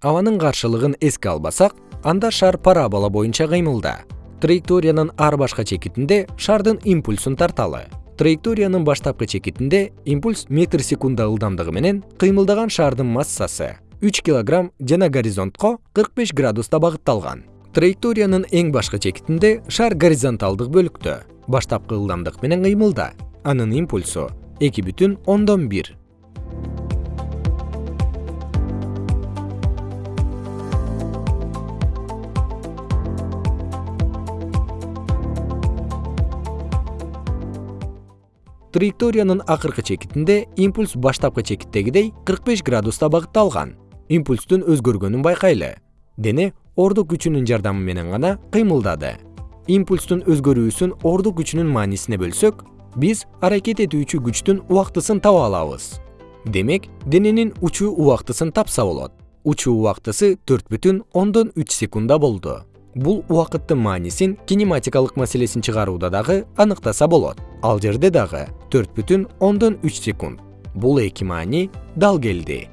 абанын каршылыгын эске албасак анда шар парабола боюнча кыймылда. Траекториянын ар башка чекитинде шардын импульсун тарталы. Траекториянын баштапкы чекитинде импульс метр секунда ылдамдыгы менен кыймылдаган шардын массасы 3 кг жана горизонтко кырк беш градуста багытталган. Траекториянын эң башкы чекитинде шар горизонталдык бөлүктө. Баштапкы ылдамдык менен кыймылда. Анын импульсу эки оон бир. Траекториянын акыркы чекитинде импульс баштапкы чекиттегидей кырк беш градуста багытталган. Импульстун өзгөргөнүн байкайлы. Дене ордук күчүнүн жардамы менен гана кыймылдады. Импульстун өзгөрүүсүн ордук күчүнүн маанисине бөлсөк биз аракет этүүчү күчтүн убактысын таба алабыз. Демек дененин учуу убактысын тапса болот. Учуу убактысы төрт бүтүн ондон үч секундда болду. Бул убакыттын маанисин кинематикалык маселесин чыгарууда дагы аныктаса болот ал жерде дагы төрт бүтүн ондон үч секунд. Бул эки маани дал келди